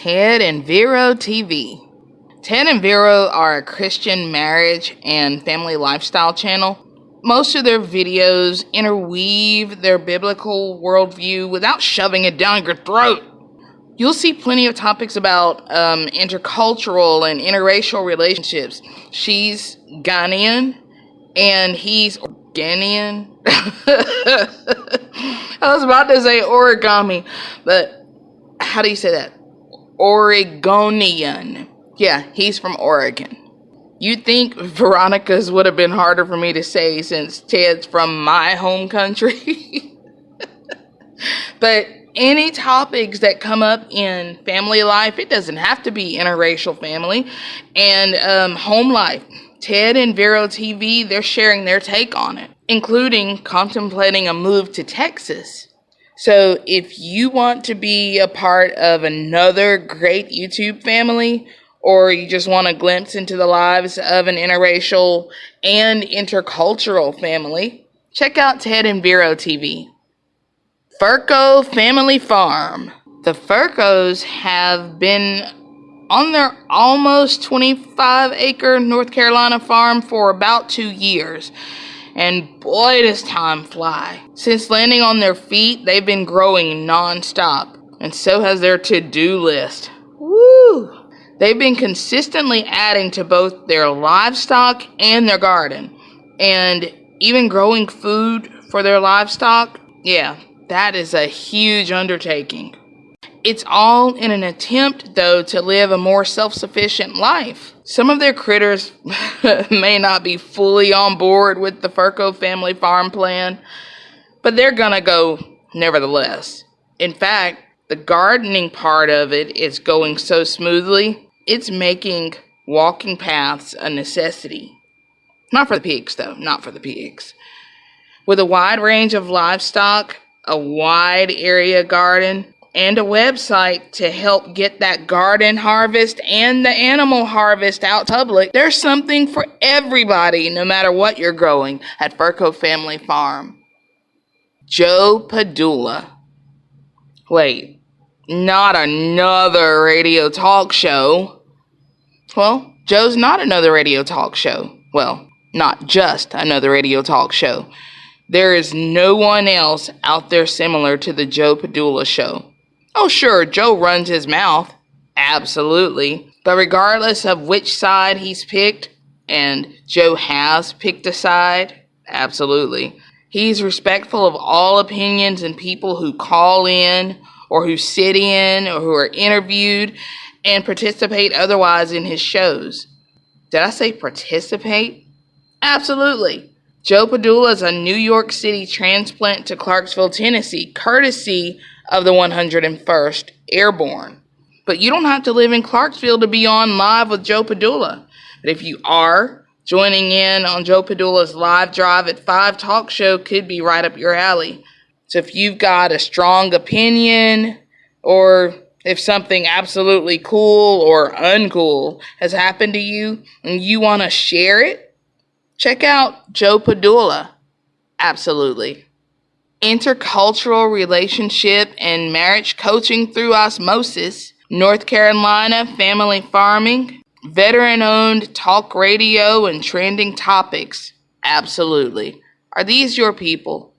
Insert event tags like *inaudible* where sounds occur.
Ted and Vero TV. Ted and Vero are a Christian marriage and family lifestyle channel. Most of their videos interweave their biblical worldview without shoving it down your throat. You'll see plenty of topics about um, intercultural and interracial relationships. She's Ghanaian and he's Ghanaian. *laughs* I was about to say origami, but how do you say that? Oregonian. Yeah, he's from Oregon. You'd think Veronica's would have been harder for me to say since Ted's from my home country. *laughs* but any topics that come up in family life, it doesn't have to be interracial family, and um, home life. Ted and Vero TV, they're sharing their take on it, including contemplating a move to Texas. So if you want to be a part of another great YouTube family, or you just want a glimpse into the lives of an interracial and intercultural family, check out Ted and Vero TV. Furco Family Farm. The Furcos have been on their almost 25 acre North Carolina farm for about two years. And boy, does time fly. Since landing on their feet, they've been growing non-stop, and so has their to-do list. Woo! They've been consistently adding to both their livestock and their garden, and even growing food for their livestock. Yeah, that is a huge undertaking. It's all in an attempt, though, to live a more self sufficient life. Some of their critters *laughs* may not be fully on board with the Furco family farm plan, but they're gonna go nevertheless. In fact, the gardening part of it is going so smoothly, it's making walking paths a necessity. Not for the pigs, though, not for the pigs. With a wide range of livestock, a wide area garden, and a website to help get that garden harvest and the animal harvest out public. There's something for everybody, no matter what you're growing at Furco Family Farm. Joe Padula. Wait, not another radio talk show. Well, Joe's not another radio talk show. Well, not just another radio talk show. There is no one else out there similar to the Joe Padula show. Oh, sure, Joe runs his mouth. Absolutely. But regardless of which side he's picked, and Joe has picked a side, absolutely. He's respectful of all opinions and people who call in, or who sit in, or who are interviewed, and participate otherwise in his shows. Did I say participate? Absolutely. Joe Padula is a New York City transplant to Clarksville, Tennessee, courtesy of the 101st Airborne. But you don't have to live in Clarksville to be on live with Joe Padula. But if you are, joining in on Joe Padula's live drive at 5 talk show could be right up your alley. So if you've got a strong opinion or if something absolutely cool or uncool has happened to you and you want to share it, Check out Joe Padula. Absolutely. Intercultural relationship and marriage coaching through osmosis. North Carolina family farming. Veteran owned talk radio and trending topics. Absolutely. Are these your people?